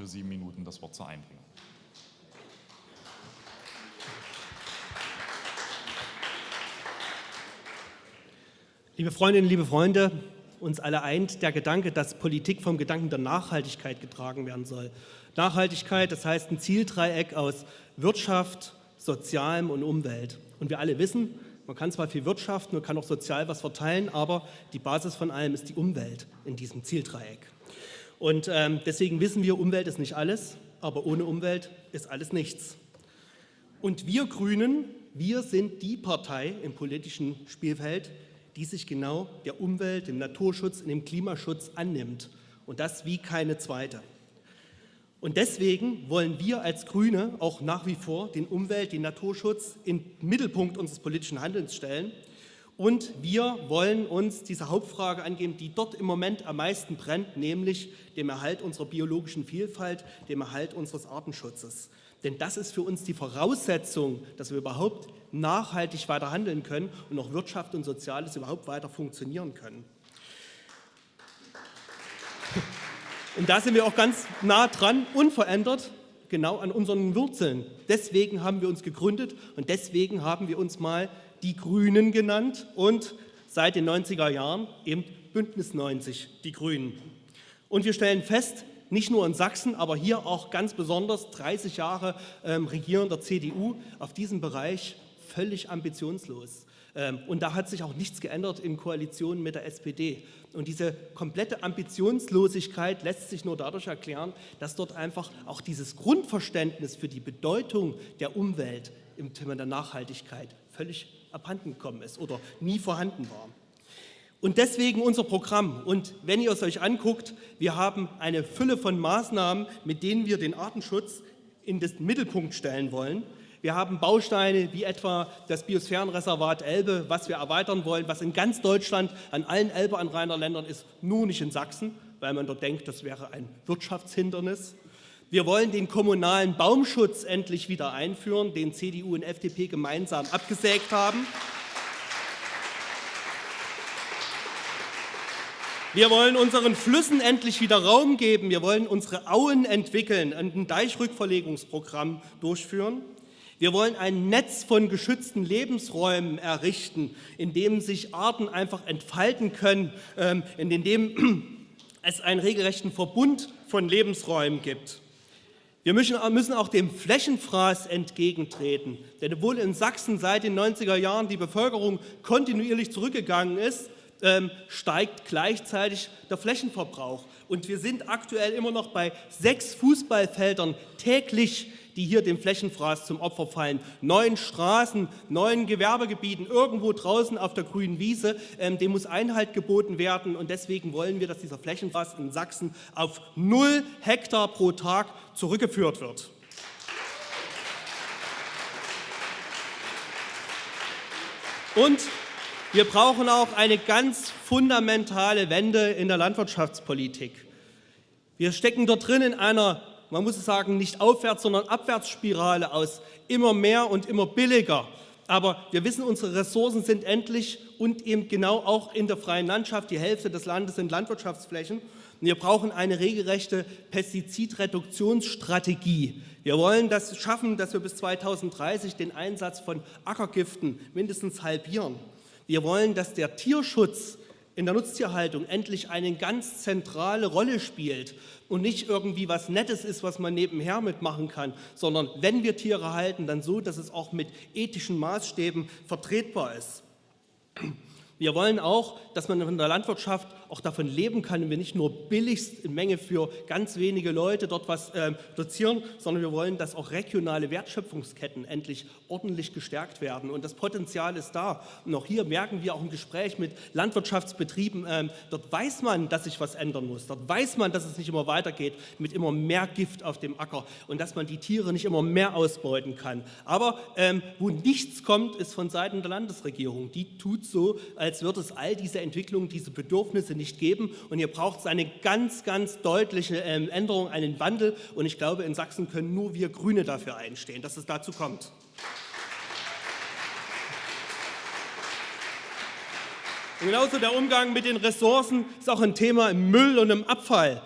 für sieben Minuten das Wort zur Einbringung. Liebe Freundinnen, liebe Freunde, uns alle eint der Gedanke, dass Politik vom Gedanken der Nachhaltigkeit getragen werden soll. Nachhaltigkeit, das heißt ein Zieldreieck aus Wirtschaft, Sozialem und Umwelt. Und wir alle wissen, man kann zwar viel wirtschaften, man kann auch sozial was verteilen, aber die Basis von allem ist die Umwelt in diesem Zieldreieck. Und ähm, deswegen wissen wir, Umwelt ist nicht alles, aber ohne Umwelt ist alles nichts. Und wir Grünen, wir sind die Partei im politischen Spielfeld, die sich genau der Umwelt, dem Naturschutz und dem Klimaschutz annimmt. Und das wie keine zweite. Und deswegen wollen wir als Grüne auch nach wie vor den Umwelt-, den Naturschutz im Mittelpunkt unseres politischen Handelns stellen. Und wir wollen uns diese Hauptfrage angeben, die dort im Moment am meisten brennt, nämlich dem Erhalt unserer biologischen Vielfalt, dem Erhalt unseres Artenschutzes. Denn das ist für uns die Voraussetzung, dass wir überhaupt nachhaltig weiter handeln können und auch Wirtschaft und Soziales überhaupt weiter funktionieren können. Und da sind wir auch ganz nah dran, unverändert, genau an unseren Wurzeln. Deswegen haben wir uns gegründet und deswegen haben wir uns mal die Grünen genannt und seit den 90er Jahren eben Bündnis 90, die Grünen. Und wir stellen fest, nicht nur in Sachsen, aber hier auch ganz besonders 30 Jahre ähm, regierender CDU auf diesem Bereich völlig ambitionslos. Ähm, und da hat sich auch nichts geändert in Koalition mit der SPD. Und diese komplette Ambitionslosigkeit lässt sich nur dadurch erklären, dass dort einfach auch dieses Grundverständnis für die Bedeutung der Umwelt im Thema der Nachhaltigkeit völlig abhanden gekommen ist oder nie vorhanden war. Und deswegen unser Programm. Und wenn ihr es euch anguckt, wir haben eine Fülle von Maßnahmen, mit denen wir den Artenschutz in den Mittelpunkt stellen wollen. Wir haben Bausteine wie etwa das Biosphärenreservat Elbe, was wir erweitern wollen, was in ganz Deutschland an allen Elbeanrainerländern ist, nur nicht in Sachsen, weil man dort denkt, das wäre ein Wirtschaftshindernis. Wir wollen den kommunalen Baumschutz endlich wieder einführen, den CDU und FDP gemeinsam abgesägt haben. Wir wollen unseren Flüssen endlich wieder Raum geben. Wir wollen unsere Auen entwickeln und ein Deichrückverlegungsprogramm durchführen. Wir wollen ein Netz von geschützten Lebensräumen errichten, in dem sich Arten einfach entfalten können, ähm, in dem es einen regelrechten Verbund von Lebensräumen gibt. Wir müssen auch dem Flächenfraß entgegentreten, denn obwohl in Sachsen seit den 90er Jahren die Bevölkerung kontinuierlich zurückgegangen ist, ähm, steigt gleichzeitig der Flächenverbrauch. Und wir sind aktuell immer noch bei sechs Fußballfeldern täglich, die hier dem Flächenfraß zum Opfer fallen. Neun Straßen, neun Gewerbegebieten, irgendwo draußen auf der grünen Wiese, ähm, dem muss Einhalt geboten werden. Und deswegen wollen wir, dass dieser Flächenfraß in Sachsen auf null Hektar pro Tag zurückgeführt wird. Und wir brauchen auch eine ganz fundamentale Wende in der Landwirtschaftspolitik. Wir stecken dort drin in einer, man muss sagen, nicht aufwärts, sondern Abwärtsspirale aus immer mehr und immer billiger. Aber wir wissen, unsere Ressourcen sind endlich und eben genau auch in der freien Landschaft. Die Hälfte des Landes sind Landwirtschaftsflächen. Wir brauchen eine regelrechte Pestizidreduktionsstrategie. Wir wollen das schaffen, dass wir bis 2030 den Einsatz von Ackergiften mindestens halbieren. Wir wollen, dass der Tierschutz in der Nutztierhaltung endlich eine ganz zentrale Rolle spielt und nicht irgendwie was Nettes ist, was man nebenher mitmachen kann, sondern wenn wir Tiere halten, dann so, dass es auch mit ethischen Maßstäben vertretbar ist. Wir wollen auch, dass man in der Landwirtschaft auch davon leben kann und wir nicht nur billigst in Menge für ganz wenige Leute dort was äh, dozieren, sondern wir wollen, dass auch regionale Wertschöpfungsketten endlich ordentlich gestärkt werden. Und das Potenzial ist da. Und auch hier merken wir auch im Gespräch mit Landwirtschaftsbetrieben, äh, dort weiß man, dass sich was ändern muss. Dort weiß man, dass es nicht immer weitergeht mit immer mehr Gift auf dem Acker und dass man die Tiere nicht immer mehr ausbeuten kann. Aber ähm, wo nichts kommt, ist von Seiten der Landesregierung. Die tut so, als als wird es all diese Entwicklungen, diese Bedürfnisse nicht geben. Und hier braucht es eine ganz, ganz deutliche ähm, Änderung, einen Wandel. Und ich glaube, in Sachsen können nur wir Grüne dafür einstehen, dass es dazu kommt. Und genauso der Umgang mit den Ressourcen ist auch ein Thema im Müll und im Abfall.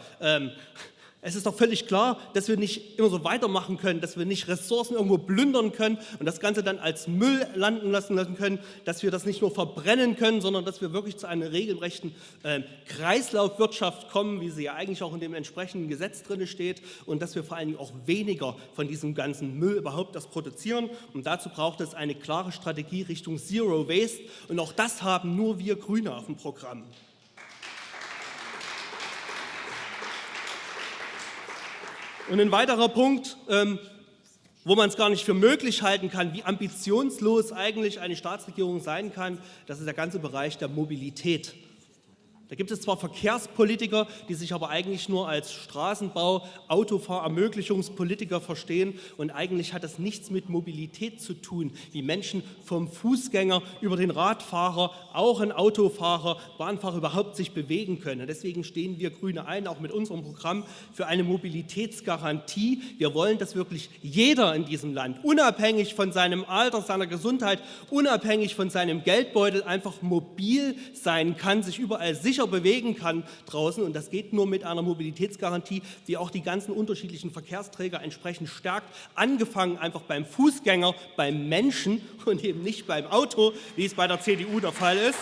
Es ist doch völlig klar, dass wir nicht immer so weitermachen können, dass wir nicht Ressourcen irgendwo plündern können und das Ganze dann als Müll landen lassen, lassen können, dass wir das nicht nur verbrennen können, sondern dass wir wirklich zu einer regelrechten äh, Kreislaufwirtschaft kommen, wie sie ja eigentlich auch in dem entsprechenden Gesetz drin steht und dass wir vor allen Dingen auch weniger von diesem ganzen Müll überhaupt das produzieren. Und dazu braucht es eine klare Strategie Richtung Zero Waste und auch das haben nur wir Grüne auf dem Programm. Und ein weiterer Punkt, ähm, wo man es gar nicht für möglich halten kann, wie ambitionslos eigentlich eine Staatsregierung sein kann, das ist der ganze Bereich der Mobilität. Da gibt es zwar Verkehrspolitiker, die sich aber eigentlich nur als Straßenbau-, Autofahrermöglichungspolitiker verstehen und eigentlich hat das nichts mit Mobilität zu tun, wie Menschen vom Fußgänger über den Radfahrer, auch ein Autofahrer, Bahnfahrer überhaupt sich bewegen können. deswegen stehen wir Grüne ein, auch mit unserem Programm, für eine Mobilitätsgarantie. Wir wollen, dass wirklich jeder in diesem Land, unabhängig von seinem Alter, seiner Gesundheit, unabhängig von seinem Geldbeutel, einfach mobil sein kann, sich überall sicher sicher bewegen kann draußen. Und das geht nur mit einer Mobilitätsgarantie, die auch die ganzen unterschiedlichen Verkehrsträger entsprechend stärkt. Angefangen einfach beim Fußgänger, beim Menschen und eben nicht beim Auto, wie es bei der CDU der Fall ist.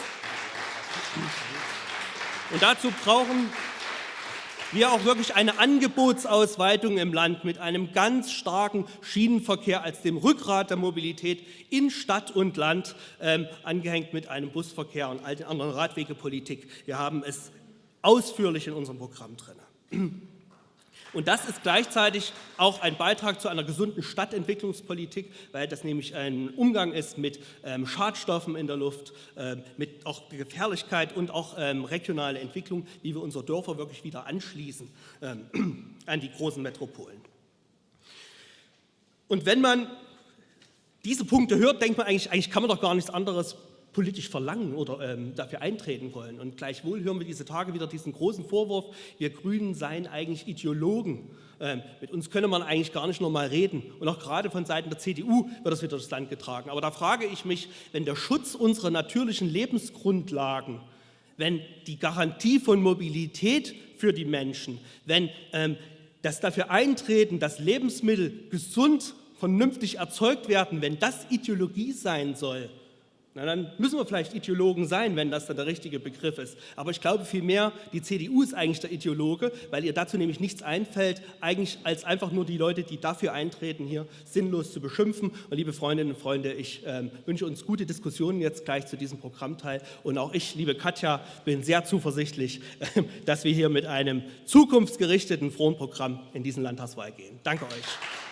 Und dazu brauchen wir auch wirklich eine Angebotsausweitung im Land mit einem ganz starken Schienenverkehr als dem Rückgrat der Mobilität in Stadt und Land, ähm, angehängt mit einem Busverkehr und all den anderen Radwegepolitik. Wir haben es ausführlich in unserem Programm drin. Und das ist gleichzeitig auch ein Beitrag zu einer gesunden Stadtentwicklungspolitik, weil das nämlich ein Umgang ist mit ähm, Schadstoffen in der Luft, ähm, mit auch Gefährlichkeit und auch ähm, regionale Entwicklung, wie wir unsere Dörfer wirklich wieder anschließen ähm, an die großen Metropolen. Und wenn man diese Punkte hört, denkt man eigentlich, eigentlich kann man doch gar nichts anderes politisch verlangen oder ähm, dafür eintreten wollen. Und gleichwohl hören wir diese Tage wieder diesen großen Vorwurf, wir Grünen seien eigentlich Ideologen. Ähm, mit uns könne man eigentlich gar nicht normal reden. Und auch gerade von Seiten der CDU wird das wieder durchs Land getragen. Aber da frage ich mich, wenn der Schutz unserer natürlichen Lebensgrundlagen, wenn die Garantie von Mobilität für die Menschen, wenn ähm, das dafür eintreten, dass Lebensmittel gesund, vernünftig erzeugt werden, wenn das Ideologie sein soll, na, dann müssen wir vielleicht Ideologen sein, wenn das dann der richtige Begriff ist. Aber ich glaube vielmehr, die CDU ist eigentlich der Ideologe, weil ihr dazu nämlich nichts einfällt, eigentlich als einfach nur die Leute, die dafür eintreten, hier sinnlos zu beschimpfen. Und liebe Freundinnen und Freunde, ich äh, wünsche uns gute Diskussionen jetzt gleich zu diesem Programmteil. Und auch ich, liebe Katja, bin sehr zuversichtlich, äh, dass wir hier mit einem zukunftsgerichteten Fronprogramm in diesen Landtagswahl gehen. Danke euch.